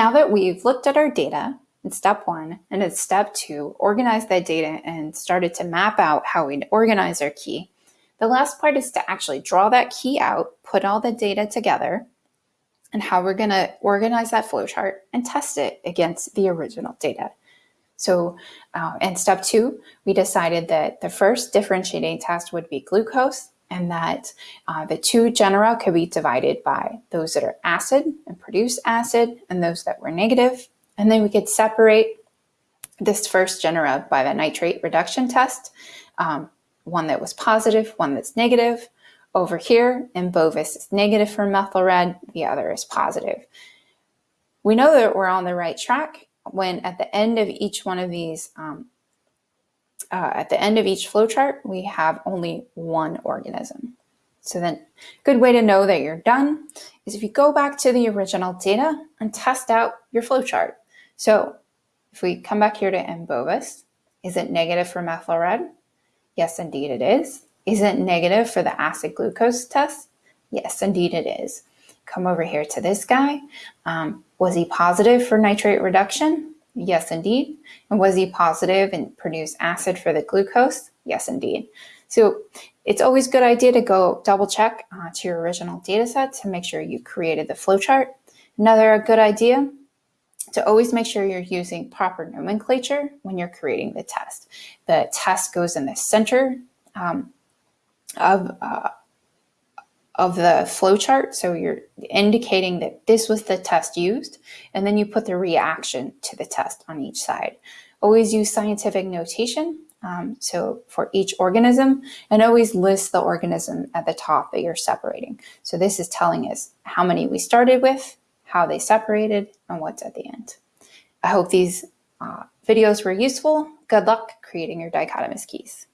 Now that we've looked at our data in step one and in step two, organized that data and started to map out how we'd organize our key, the last part is to actually draw that key out, put all the data together, and how we're going to organize that flowchart and test it against the original data. So uh, in step two, we decided that the first differentiating test would be glucose and that uh, the two genera could be divided by those that are acid and produce acid and those that were negative. And then we could separate this first genera by the nitrate reduction test, um, one that was positive, one that's negative. Over here M. bovis is negative for methyl red, the other is positive. We know that we're on the right track when at the end of each one of these, um, uh, at the end of each flowchart, we have only one organism. So then good way to know that you're done is if you go back to the original data and test out your flowchart. So if we come back here to M. bovis, is it negative for methyl red? Yes, indeed it is. Is it negative for the acid glucose test? Yes, indeed it is. Come over here to this guy. Um, was he positive for nitrate reduction? Yes, indeed. And was he positive and produce acid for the glucose? Yes, indeed. So it's always a good idea to go double check uh, to your original data set to make sure you created the flowchart. Another good idea to always make sure you're using proper nomenclature when you're creating the test. The test goes in the center um, of, uh, of the flowchart. So you're indicating that this was the test used, and then you put the reaction to the test on each side. Always use scientific notation. Um, so for each organism, and always list the organism at the top that you're separating. So this is telling us how many we started with, how they separated, and what's at the end. I hope these uh, videos were useful. Good luck creating your dichotomous keys.